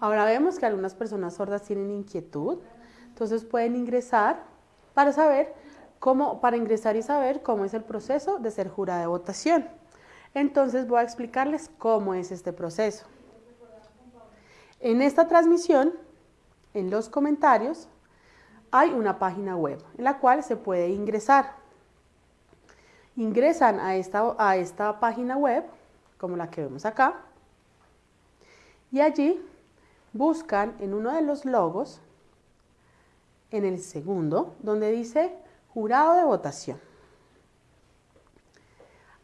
Ahora vemos que algunas personas sordas tienen inquietud, entonces pueden ingresar para saber cómo, para ingresar y saber cómo es el proceso de ser jurada de votación. Entonces voy a explicarles cómo es este proceso. En esta transmisión, en los comentarios, hay una página web en la cual se puede ingresar. Ingresan a esta, a esta página web, como la que vemos acá, y allí buscan en uno de los logos, en el segundo, donde dice jurado de votación.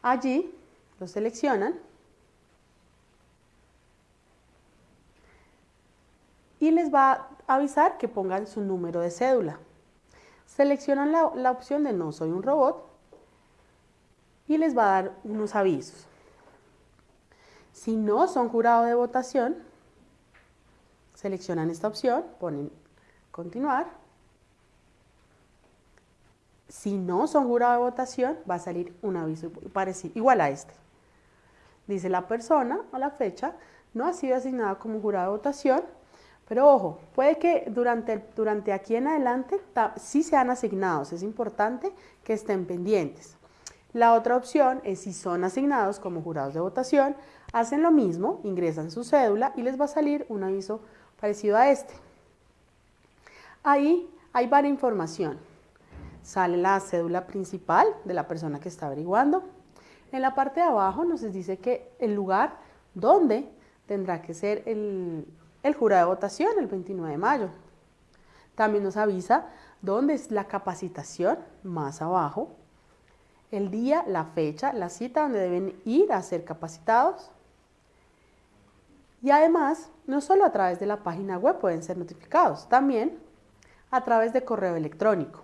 Allí lo seleccionan y les va a avisar que pongan su número de cédula. Seleccionan la, la opción de no soy un robot y les va a dar unos avisos. Si no son jurado de votación, seleccionan esta opción, ponen continuar. Si no son jurado de votación, va a salir un aviso parecido, igual a este. Dice la persona o la fecha no ha sido asignada como jurado de votación, pero ojo, puede que durante, durante aquí en adelante sí sean asignados, es importante que estén pendientes. La otra opción es si son asignados como jurados de votación, hacen lo mismo, ingresan su cédula y les va a salir un aviso parecido a este. Ahí hay varias información. Sale la cédula principal de la persona que está averiguando. En la parte de abajo nos dice que el lugar donde tendrá que ser el, el jurado de votación el 29 de mayo. También nos avisa dónde es la capacitación, más abajo, el día, la fecha, la cita donde deben ir a ser capacitados. Y además, no solo a través de la página web pueden ser notificados, también a través de correo electrónico.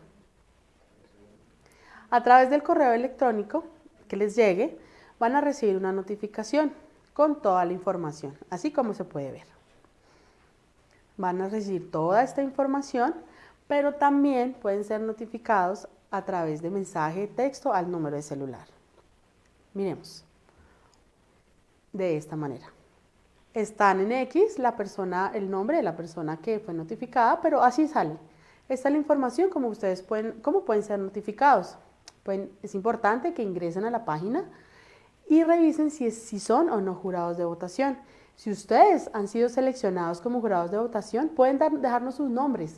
A través del correo electrónico que les llegue, van a recibir una notificación con toda la información, así como se puede ver van a recibir toda esta información, pero también pueden ser notificados a través de mensaje de texto al número de celular. Miremos. De esta manera. Están en X la persona, el nombre de la persona que fue notificada, pero así sale. Esta es la información como ustedes pueden, cómo pueden ser notificados. es importante que ingresen a la página y revisen si, si son o no jurados de votación. Si ustedes han sido seleccionados como jurados de votación, pueden dejarnos sus nombres.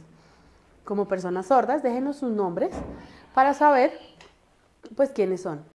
Como personas sordas, déjenos sus nombres para saber pues quiénes son.